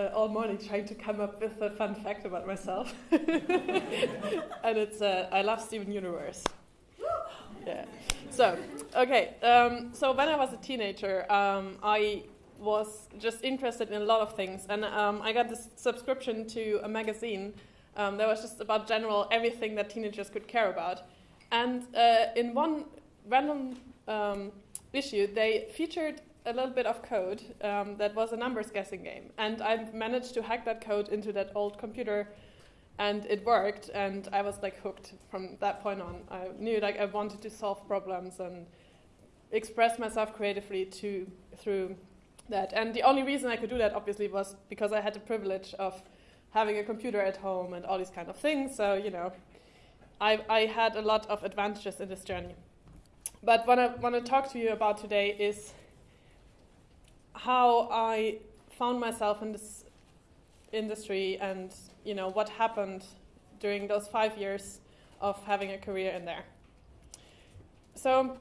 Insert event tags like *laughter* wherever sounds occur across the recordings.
uh, all morning trying to come up with a fun fact about myself, *laughs* and it's uh, I love Steven Universe. Yeah. So okay. Um, so when I was a teenager, um, I was just interested in a lot of things, and um, I got this subscription to a magazine um, that was just about general everything that teenagers could care about. And uh, in one random um, issue, they featured a little bit of code um, that was a numbers guessing game. And I managed to hack that code into that old computer and it worked and I was like hooked from that point on. I knew like I wanted to solve problems and express myself creatively to through that. And the only reason I could do that obviously was because I had the privilege of having a computer at home and all these kind of things. So, you know, I, I had a lot of advantages in this journey. But what I want to talk to you about today is how I found myself in this industry and you know what happened during those five years of having a career in there. So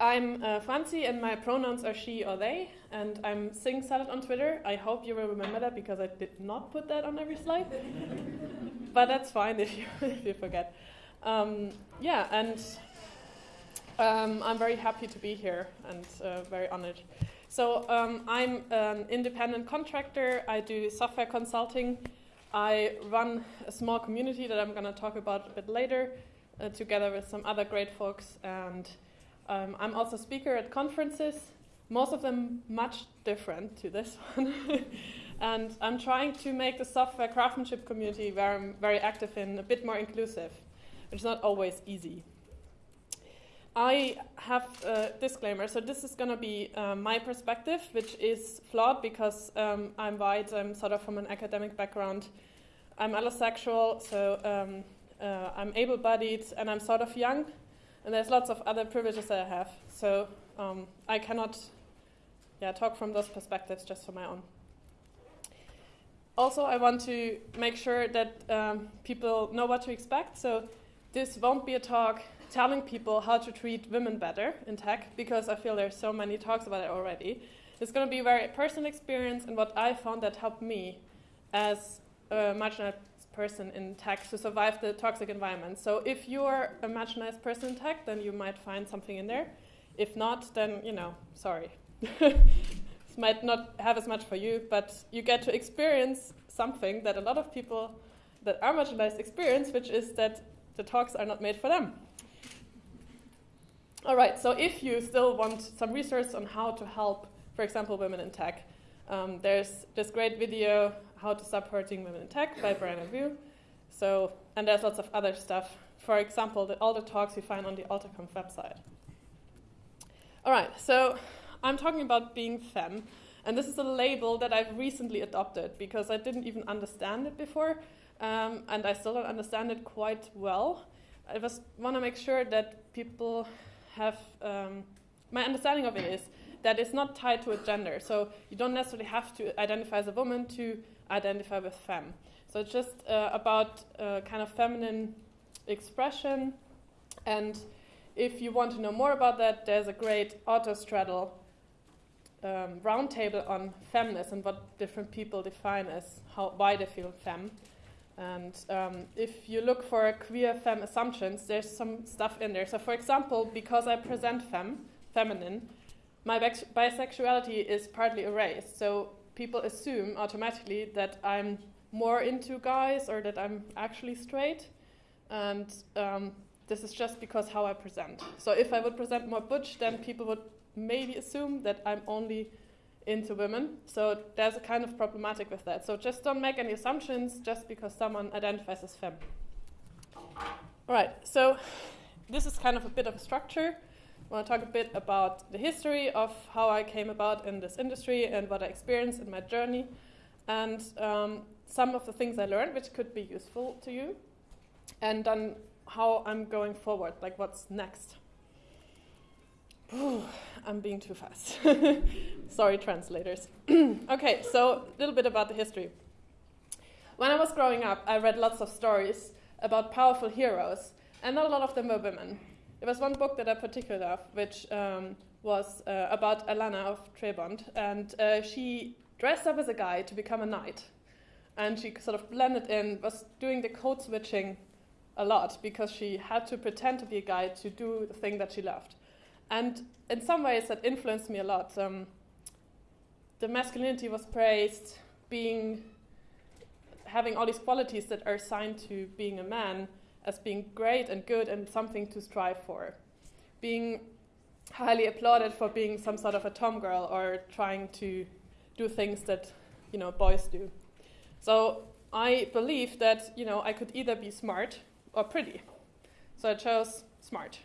I'm uh, Franzi and my pronouns are she or they and I'm Sing Salad on Twitter. I hope you will remember that because I did not put that on every slide. *laughs* but that's fine if you, *laughs* if you forget. Um, yeah, and um, I'm very happy to be here and uh, very honored. So um, I'm an independent contractor. I do software consulting. I run a small community that I'm going to talk about a bit later, uh, together with some other great folks. And um, I'm also speaker at conferences, most of them much different to this *laughs* one. and I'm trying to make the software craftsmanship community, where I'm very active in, a bit more inclusive, which is not always easy. I have a disclaimer. So this is going to be uh, my perspective, which is flawed because um, I'm white. I'm sort of from an academic background. I'm allosexual, so um, uh, I'm able-bodied, and I'm sort of young. And there's lots of other privileges that I have. So um, I cannot, yeah, talk from those perspectives just for my own. Also, I want to make sure that um, people know what to expect. So this won't be a talk telling people how to treat women better in tech because I feel there's so many talks about it already. It's going to be a very personal experience and what I found that helped me as a marginalized person in tech to survive the toxic environment. So if you're a marginalized person in tech, then you might find something in there. If not, then, you know, sorry. this *laughs* might not have as much for you, but you get to experience something that a lot of people that are marginalized experience, which is that the talks are not made for them. All right, so if you still want some research on how to help, for example, women in tech, um, there's this great video, How to Stop Hurting Women in Tech by Brianna Wu. So, and there's lots of other stuff. For example, the, all the talks you find on the AlterConf website. All right, so I'm talking about being femme, and this is a label that I've recently adopted because I didn't even understand it before, um, and I still don't understand it quite well. I just want to make sure that people have um, my understanding of it is that it's not tied to a gender. So you don't necessarily have to identify as a woman to identify with femme. So it's just uh, about uh, kind of feminine expression. And if you want to know more about that, there's a great autostraddle um, roundtable on feminist and what different people define as how why they feel femme. And um, if you look for queer femme assumptions, there's some stuff in there. So, for example, because I present femme, feminine, my bisexuality is partly erased. So people assume automatically that I'm more into guys or that I'm actually straight. And um, this is just because how I present. So if I would present more butch, then people would maybe assume that I'm only into women. So there's a kind of problematic with that. So just don't make any assumptions just because someone identifies as femme. All right, so this is kind of a bit of a structure. I want to talk a bit about the history of how I came about in this industry and what I experienced in my journey, and um, some of the things I learned which could be useful to you, and then how I'm going forward, like what's next. *sighs* I'm being too fast. *laughs* Sorry, translators. *clears throat* okay, so a little bit about the history. When I was growing up, I read lots of stories about powerful heroes, and not a lot of them were women. There was one book that I particularly loved, which um, was uh, about Alanna of Trebond, and uh, she dressed up as a guy to become a knight. And she sort of blended in, was doing the code switching a lot because she had to pretend to be a guy to do the thing that she loved. And in some ways, that influenced me a lot. Um, the masculinity was praised, being having all these qualities that are assigned to being a man as being great and good and something to strive for. Being highly applauded for being some sort of a tomgirl or trying to do things that you know boys do. So I believe that you know I could either be smart or pretty. So I chose smart.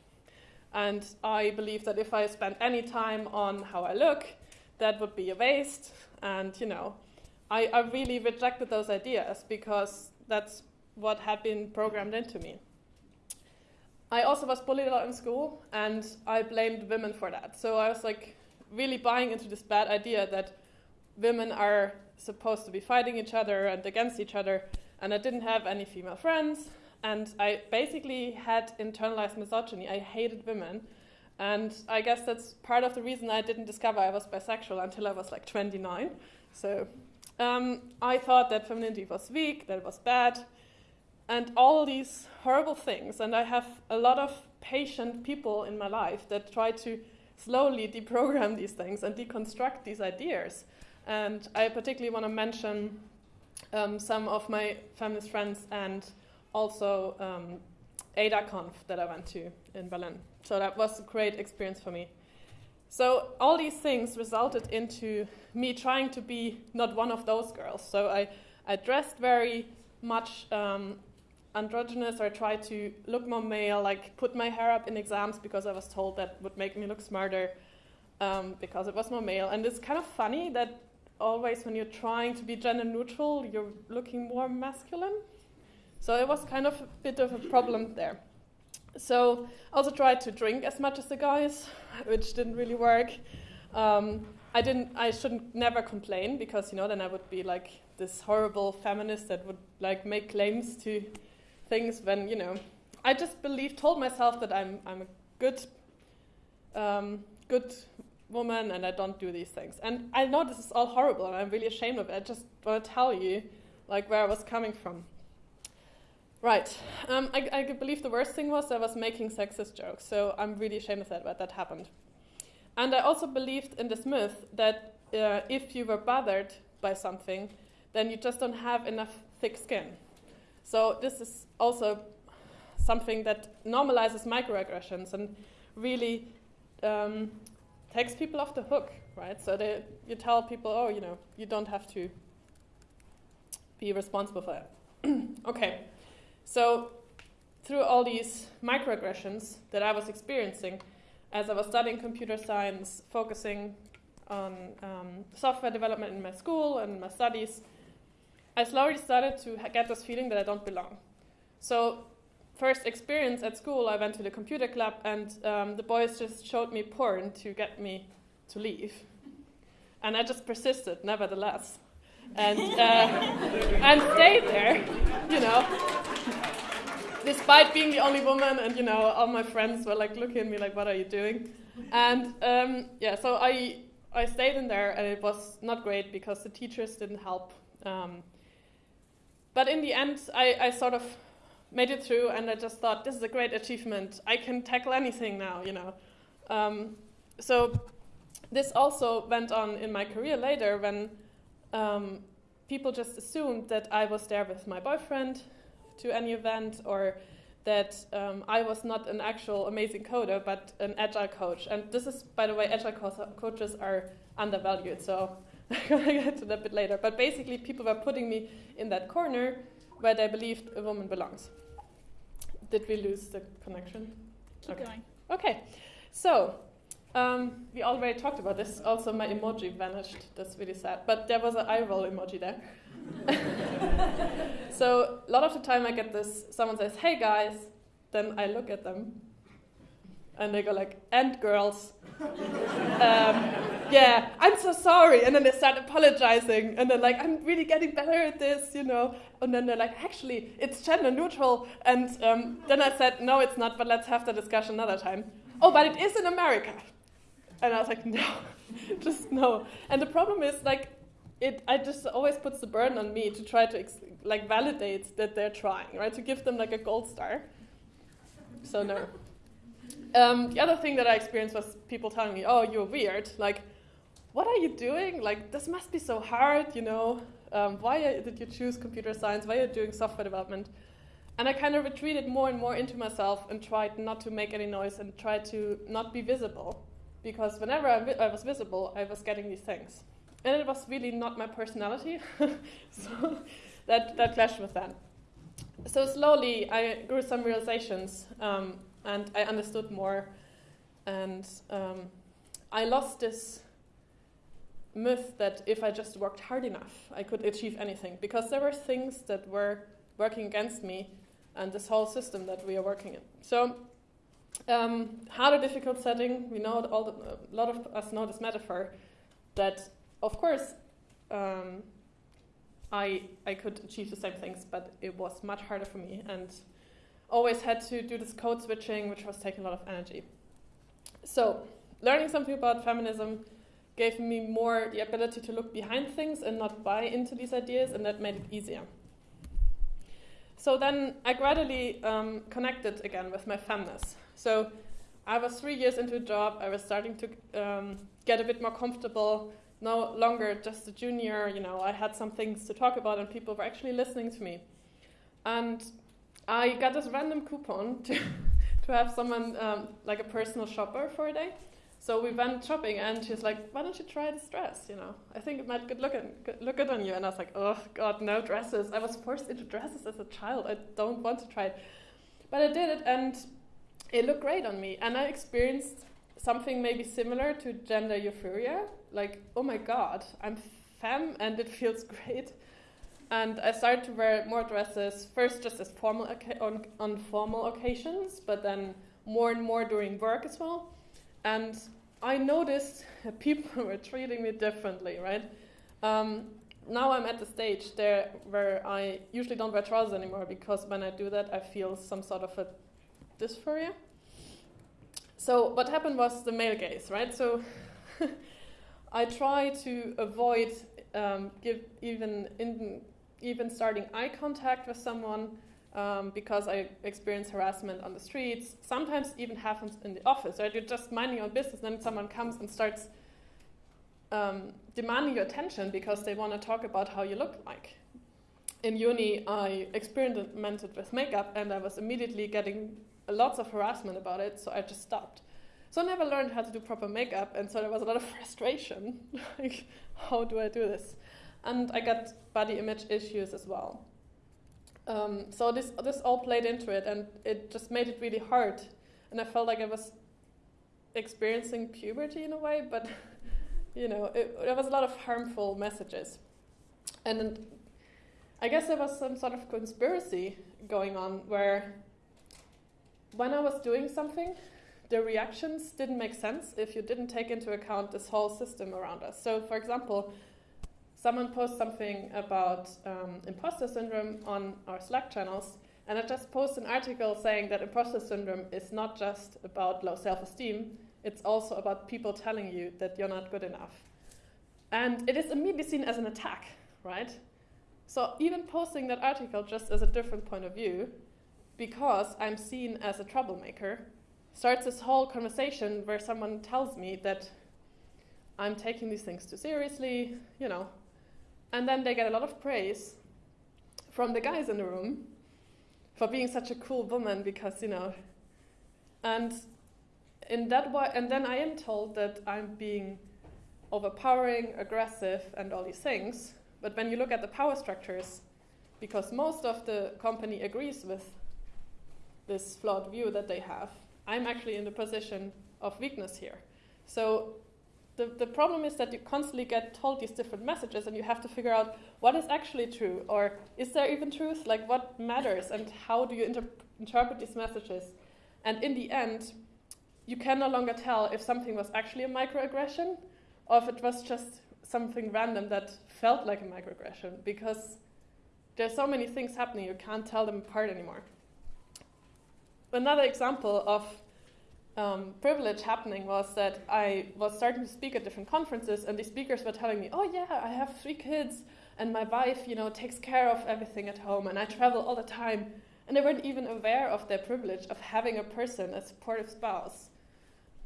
And I believe that if I spent any time on how I look, that would be a waste. And you know, I, I really rejected those ideas because that's what had been programmed into me. I also was bullied a lot in school, and I blamed women for that. So I was like really buying into this bad idea that women are supposed to be fighting each other and against each other, and I didn't have any female friends, and I basically had internalized misogyny. I hated women, and I guess that's part of the reason I didn't discover I was bisexual until I was like 29. So um, I thought that femininity was weak, that it was bad, and all these horrible things. And I have a lot of patient people in my life that try to slowly deprogram these things and deconstruct these ideas. And I particularly want to mention um, some of my feminist friends and also um, AdaConf that I went to in Berlin. So that was a great experience for me. So all these things resulted into me trying to be not one of those girls. So I, I dressed very much um, androgynous or I tried to look more male, like put my hair up in exams because I was told that would make me look smarter um, because it was more male. And it's kind of funny that always when you're trying to be gender neutral, you're looking more masculine. So it was kind of a bit of a problem there. So I also tried to drink as much as the guys, *laughs* which didn't really work. Um, I didn't. I shouldn't never complain because you know then I would be like this horrible feminist that would like make claims to things when you know I just believed, told myself that I'm I'm a good um, good woman and I don't do these things. And I know this is all horrible and I'm really ashamed of it. I just want to tell you like where I was coming from. Right. Um, I, I believe the worst thing was I was making sexist jokes, so I'm really ashamed of that, that that happened. And I also believed in this myth that uh, if you were bothered by something, then you just don't have enough thick skin. So this is also something that normalizes microaggressions and really um, takes people off the hook, right? So they, you tell people, oh, you know, you don't have to be responsible for it. *clears throat* okay, so through all these microaggressions that I was experiencing as I was studying computer science, focusing on um, software development in my school and my studies, I slowly started to get this feeling that I don't belong. So, first experience at school, I went to the computer club, and um, the boys just showed me porn to get me to leave. And I just persisted, nevertheless, and uh, and stayed there, you know. Despite being the only woman, and you know, all my friends were like looking at me like, "What are you doing?" And um, yeah, so I I stayed in there, and it was not great because the teachers didn't help. Um, but in the end, I, I sort of made it through, and I just thought, this is a great achievement. I can tackle anything now, you know. Um, so this also went on in my career later when um, people just assumed that I was there with my boyfriend to any event or that um, I was not an actual amazing coder, but an agile coach. And this is, by the way, agile co coaches are undervalued. So *laughs* I'm gonna get to that a bit later. But basically, people were putting me in that corner where they believed a woman belongs. Did we lose the connection? Keep okay. going. Okay, so um, we already talked about this. Also, my emoji vanished. That's really sad. But there was an eye roll emoji there. *laughs* so a lot of the time I get this. Someone says, "Hey guys," then I look at them, and they go like, "And girls." *laughs* um, yeah, I'm so sorry. And then they start apologizing. And they're like, I'm really getting better at this, you know. And then they're like, actually, it's gender neutral. And um, then I said, no, it's not, but let's have the discussion another time. Oh, but it is in America. And I was like, *laughs* no, just no. And the problem is, like, it I just always puts the burden on me to try to like validate that they're trying, right? To give them like a gold star. So no. *laughs* Um, the other thing that I experienced was people telling me, "Oh, you're weird. Like, what are you doing? Like, this must be so hard. You know, um, why did you choose computer science? Why are you doing software development?" And I kind of retreated more and more into myself and tried not to make any noise and tried to not be visible, because whenever I, I was visible, I was getting these things, and it was really not my personality. *laughs* so that that clashed with that. So slowly, I grew some realizations. Um, and I understood more. And um, I lost this myth that if I just worked hard enough, I could achieve anything. Because there were things that were working against me and this whole system that we are working in. So, um, hard or difficult setting, we know all the, a lot of us know this metaphor that, of course, um, I, I could achieve the same things, but it was much harder for me. And always had to do this code switching, which was taking a lot of energy. So, learning something about feminism gave me more the ability to look behind things and not buy into these ideas, and that made it easier. So then I gradually um, connected again with my femness. So I was three years into a job, I was starting to um, get a bit more comfortable, no longer just a junior, you know, I had some things to talk about and people were actually listening to me. And I got this random coupon *laughs* to, to have someone, um, like a personal shopper for a day. So we went shopping, and she's like, "Why don't you try this dress? You know, I think it might good look at, look good on you." And I was like, "Oh God, no dresses! I was forced into dresses as a child. I don't want to try it." But I did it, and it looked great on me. And I experienced something maybe similar to gender euphoria. Like, oh my God, I'm femme, and it *laughs* feels great. And I started to wear more dresses, first just as formal on, on formal occasions, but then more and more during work as well. And I noticed *laughs* people *laughs* were treating me differently, right? Um, now I'm at the stage there where I usually don't wear trousers anymore because when I do that, I feel some sort of a dysphoria. So what happened was the male gaze, right? So *laughs* I try to avoid um, give even in even starting eye contact with someone um, because I experience harassment on the streets. Sometimes even happens in the office, right? You're just minding your business, then someone comes and starts um, demanding your attention because they want to talk about how you look like. In uni, I experimented with makeup and I was immediately getting lots of harassment about it, so I just stopped. So I never learned how to do proper makeup, and so there was a lot of *laughs* frustration. *laughs* like, how do I do this? and I got body image issues as well. Um, so this this all played into it, and it just made it really hard. And I felt like I was experiencing puberty in a way, but *laughs* you know, it, there was a lot of harmful messages, and I guess there was some sort of conspiracy going on where when I was doing something, the reactions didn't make sense if you didn't take into account this whole system around us. So, for example, someone posts something about um, imposter syndrome on our Slack channels, and I just post an article saying that imposter syndrome is not just about low self esteem, it's also about people telling you that you're not good enough. And it is immediately seen as an attack, right? So even posting that article just as a different point of view, because I'm seen as a troublemaker, starts this whole conversation where someone tells me that I'm taking these things too seriously, you know, and then they get a lot of praise from the guys in the room for being such a cool woman because, you know, and in that way, and then I am told that I'm being overpowering, aggressive, and all these things. But when you look at the power structures, because most of the company agrees with this flawed view that they have, I'm actually in the position of weakness here. So the, the problem is that you constantly get told these different messages and you have to figure out what is actually true or is there even truth? Like what matters and how do you inter interpret these messages? And in the end you can no longer tell if something was actually a microaggression or if it was just something random that felt like a microaggression because there's so many things happening you can't tell them apart anymore. Another example of um, privilege happening was that I was starting to speak at different conferences, and the speakers were telling me, "Oh yeah, I have three kids, and my wife, you know, takes care of everything at home, and I travel all the time." And they weren't even aware of their privilege of having a person, a supportive spouse.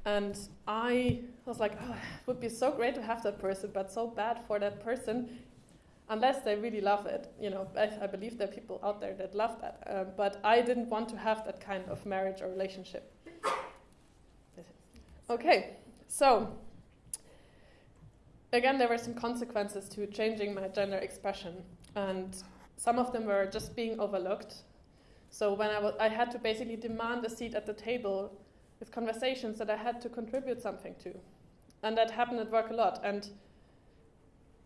And I was like, oh, it would be so great to have that person, but so bad for that person, unless they really love it. You know, I, I believe there are people out there that love that. Uh, but I didn't want to have that kind of marriage or relationship. Okay, so again, there were some consequences to changing my gender expression, and some of them were just being overlooked. So when I, I had to basically demand a seat at the table with conversations that I had to contribute something to, and that happened at work a lot. And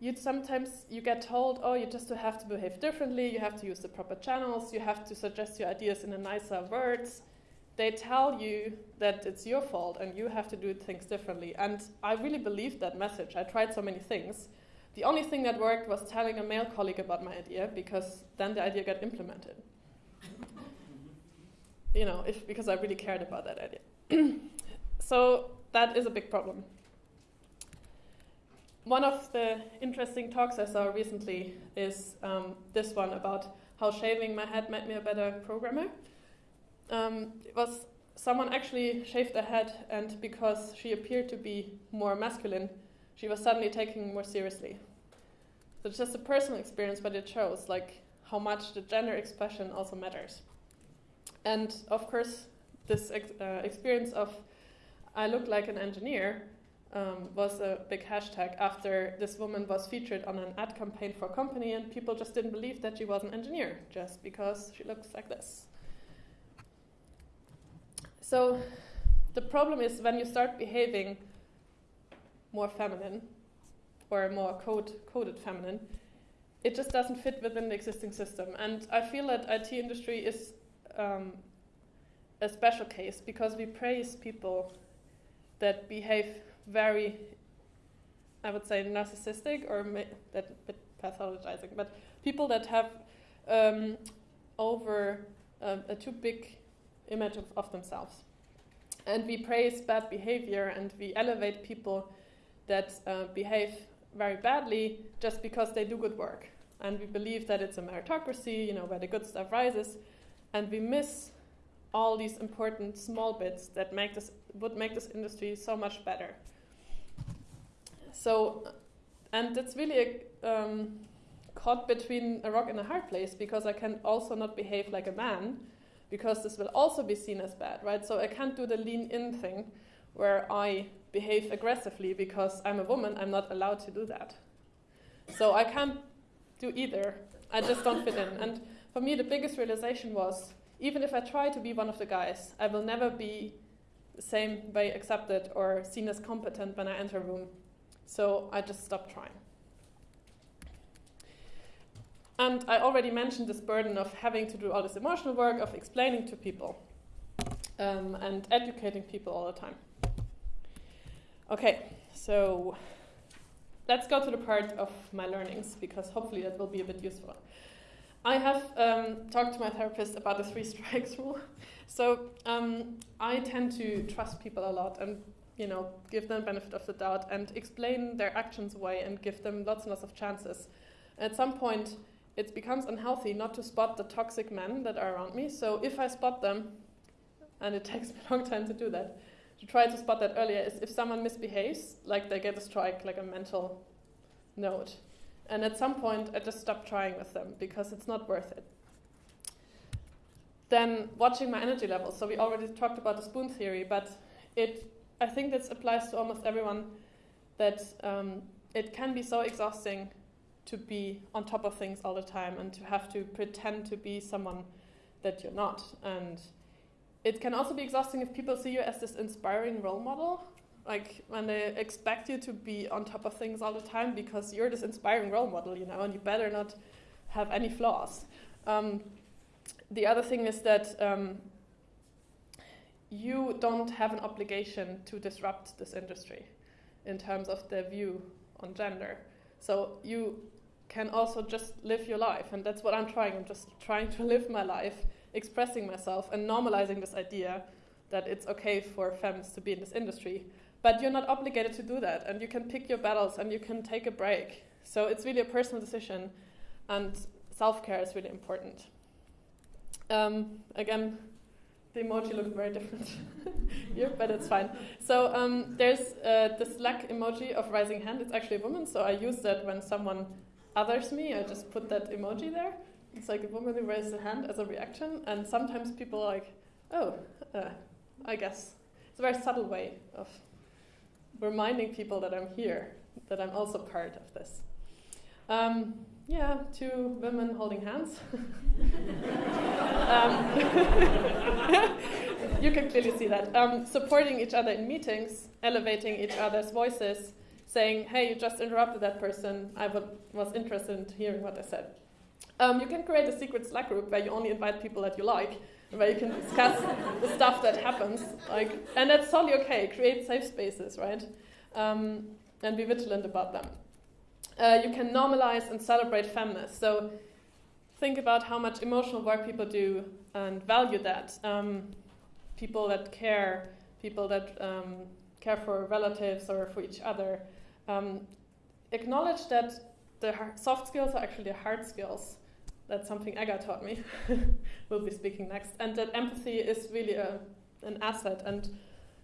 you sometimes you get told, oh, you just have to behave differently. You have to use the proper channels. You have to suggest your ideas in a nicer words they tell you that it's your fault and you have to do things differently. And I really believed that message. I tried so many things. The only thing that worked was telling a male colleague about my idea because then the idea got implemented. *laughs* you know, if, because I really cared about that idea. *clears throat* so that is a big problem. One of the interesting talks I saw recently is um, this one about how shaving my head made me a better programmer um, it was someone actually shaved her head, and because she appeared to be more masculine, she was suddenly taken more seriously. So it's just a personal experience, but it shows like how much the gender expression also matters. And of course, this ex uh, experience of I look like an engineer um, was a big hashtag after this woman was featured on an ad campaign for a company, and people just didn't believe that she was an engineer just because she looks like this. So the problem is when you start behaving more feminine or more code, coded feminine, it just doesn't fit within the existing system. And I feel that IT industry is um, a special case because we praise people that behave very, I would say, narcissistic or that bit pathologizing, but people that have um, over um, a too big image of, of themselves. And we praise bad behavior and we elevate people that uh, behave very badly just because they do good work. And we believe that it's a meritocracy, you know, where the good stuff rises. And we miss all these important small bits that make this would make this industry so much better. So, and it's really a, um, caught between a rock and a hard place because I can also not behave like a man because this will also be seen as bad, right? So I can't do the lean in thing where I behave aggressively because I'm a woman, I'm not allowed to do that. So I can't do either. I just don't fit in. And for me, the biggest realization was even if I try to be one of the guys, I will never be the same way accepted or seen as competent when I enter a room. So I just stopped trying. And I already mentioned this burden of having to do all this emotional work, of explaining to people um, and educating people all the time. Okay, so let's go to the part of my learnings because hopefully that will be a bit useful. I have um, talked to my therapist about the three *laughs* strikes rule. So um, I tend to trust people a lot and you know give them benefit of the doubt and explain their actions away and give them lots and lots of chances. At some point, it becomes unhealthy not to spot the toxic men that are around me. So if I spot them, and it *laughs* takes me a long time to do that, to try to spot that earlier is if someone misbehaves, like they get a strike, like a mental note. And at some point, I just stop trying with them because it's not worth it. Then watching my energy levels. So we already talked about the spoon theory, but it I think this applies to almost everyone that um, it can be so exhausting to be on top of things all the time and to have to pretend to be someone that you're not. And it can also be exhausting if people see you as this inspiring role model, like when they expect you to be on top of things all the time because you're this inspiring role model, you know, and you better not have any flaws. Um, the other thing is that um, you don't have an obligation to disrupt this industry in terms of their view on gender. So you can also just live your life. And that's what I'm trying. I'm just trying to *laughs* live my life, expressing myself, and normalizing this idea that it's okay for femmes to be in this industry. But you're not obligated to do that, and you can pick your battles and you can take a break. So it's really a personal decision, and self care is really important. Um, again, the emoji looks very different *laughs* here, but it's fine. So um, there's uh, the Slack emoji of rising hand. It's actually a woman, so I use that when someone others me. I just put that emoji there. It's like a woman who raises a hand as a reaction, and sometimes people are like, oh, uh, I guess. It's a very subtle way of reminding people that I'm here, that I'm also part of this. Um, yeah, two women holding hands. *laughs* um, *laughs* you can clearly see that. Um, supporting each other in meetings, elevating each other's voices, saying, hey, you just interrupted that person. I was interested in hearing what they said. Um, you can create a secret Slack group where you only invite people that you like, where you can discuss *laughs* the stuff that happens. Like, and that's totally okay. Create safe spaces, right? Um, and be vigilant about them. Uh, you can normalize and celebrate feminists. So think about how much emotional work people do and value that. Um, people that care, people that um, care for relatives or for each other. Um, acknowledge that the soft skills are actually hard skills. That's something Ega taught me. *laughs* we'll be speaking next. And that empathy is really a, an asset. And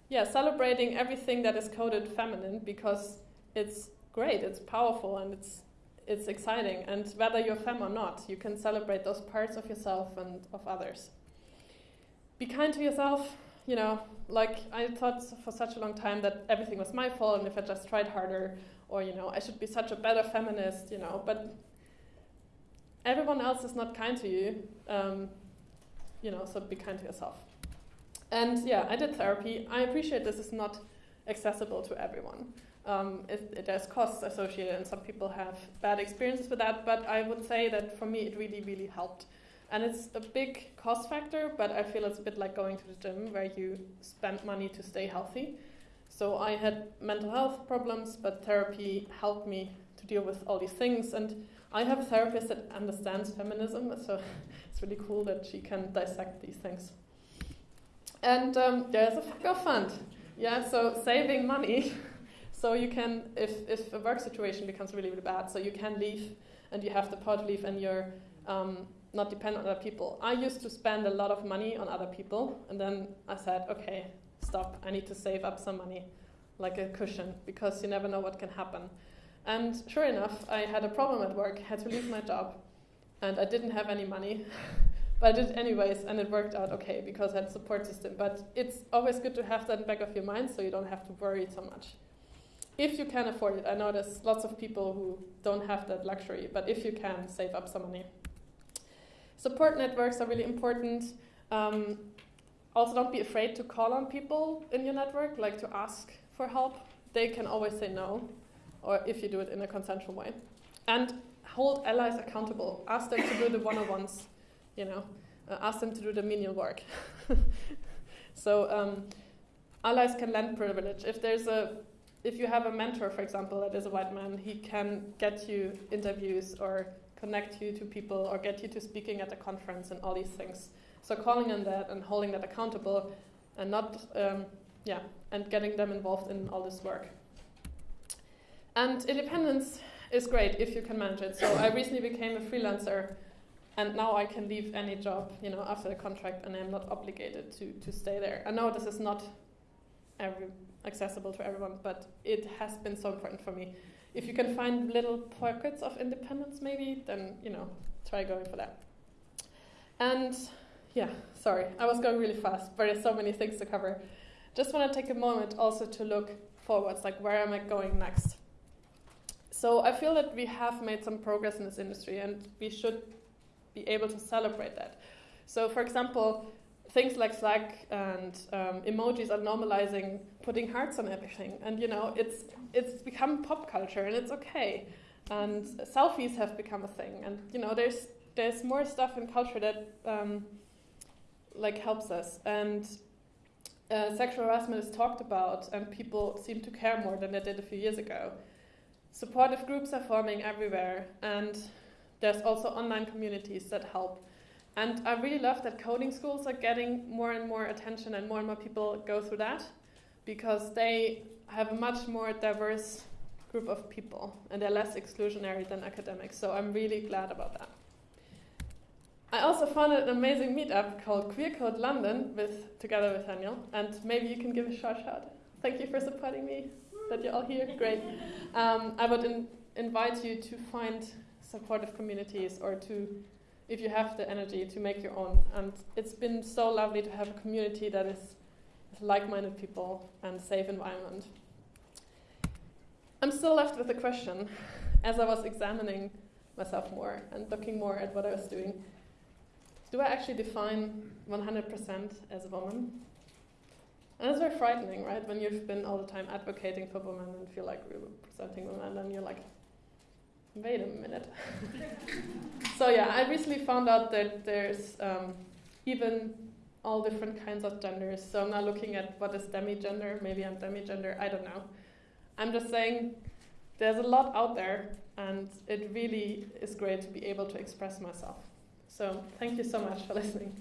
yeah, celebrating everything that is coded feminine because it's great, it's powerful, and it's it's exciting. And whether you're femme or not, you can celebrate those parts of yourself and of others. Be kind to yourself. You know, like I thought for such a long time that everything was my fault, and if I just tried harder, or you know, I should be such a better feminist. You know, but everyone else is not kind to you. Um, you know, so be kind to yourself. And yeah, I did therapy. I appreciate this is not accessible to everyone. Um, it, it, costs associated, and some people have bad experiences with that. But I would say that for me, it really, really helped. And it's a big cost factor, but I feel it's a bit like going to the gym where you spend money to stay healthy. So I had mental health problems, but therapy helped me to deal with all these things. And I have a therapist that understands feminism, *laughs* so it's really cool that she can dissect these things. And um, there's a fuck fund. Yeah, so saving money. *laughs* so you can, if, if a work situation becomes really, really bad, so you can leave and you have the to leave and you're um, not depend on other people. I used to spend a lot of money on other people, and then I said, okay, stop, I need to save up some money, like a cushion, because you never know what can happen. And sure enough, I had a problem at work, had to leave my job, and I didn't have any money. *laughs* but I did anyways, and it worked out okay because I had support system. But it's always good to have that in the back of your mind so you don't have to worry so much. If you can afford it, I know there's lots of people who don't have that luxury, but if you can, save up some money. Support networks are really important. Um, also, don't be afraid to call on people in your network, like to ask for help. They can always say no, or if you do it in a consensual way. And hold allies accountable. Ask them to do the one-on-ones you know, uh, ask them to do the menial work. *laughs* so um, allies can lend privilege. If there's a, if you have a mentor, for example, that is a white man, he can get you interviews or connect you to people or get you to speaking at a conference and all these things. So calling on that and holding that accountable and not, um, yeah, and getting them involved in all this work. And independence is great if you can manage it. So I recently became a freelancer and now I can leave any job, you know, after the contract, and I'm not obligated to to stay there. I know this is not every accessible to everyone, but it has been so important for me. If you can find little pockets of independence, maybe, then you know, try going for that. And yeah, sorry, I was going really fast, but there's so many things to cover. Just want to take a moment also to look forwards, like where am I going next? So I feel that we have made some progress in this industry, and we should be able to celebrate that. So, for example, things like Slack and um, emojis are normalizing putting hearts on everything, and you know, it's it's become pop culture, and it's okay. And selfies have become a thing, and you know, there's there's more stuff in culture that um, like helps us, and uh, sexual harassment is talked about, and people seem to care more than they did a few years ago. Supportive groups are forming everywhere, and there's also online communities that help. And I really love that coding schools are getting more and more attention and more and more people go through that because they have a much more diverse group of people and they're less exclusionary than academics. So I'm really glad about that. I also founded an amazing meetup called Queer Code London with together with Daniel, and maybe you can give a short shout. Thank you for supporting me. That you're all here, great. Um, I would in invite you to find supportive communities or to, if you have the energy, to make your own. And it's been so lovely to have a community that is like-minded people and safe environment. I'm still left with a question as I was examining myself more and looking more at what I was doing. Do I actually define 100% as a woman? And it's very frightening, right? When you've been all the time advocating for women and feel like representing women, and then you're like, wait a minute. *laughs* so yeah, I recently found out that there's um, even all different kinds of genders. So I'm not looking at what is demi-gender. Maybe I'm demi-gender. I don't know. I'm just saying there's a lot out there, and it really is great to be able to express myself. So thank you so much for listening.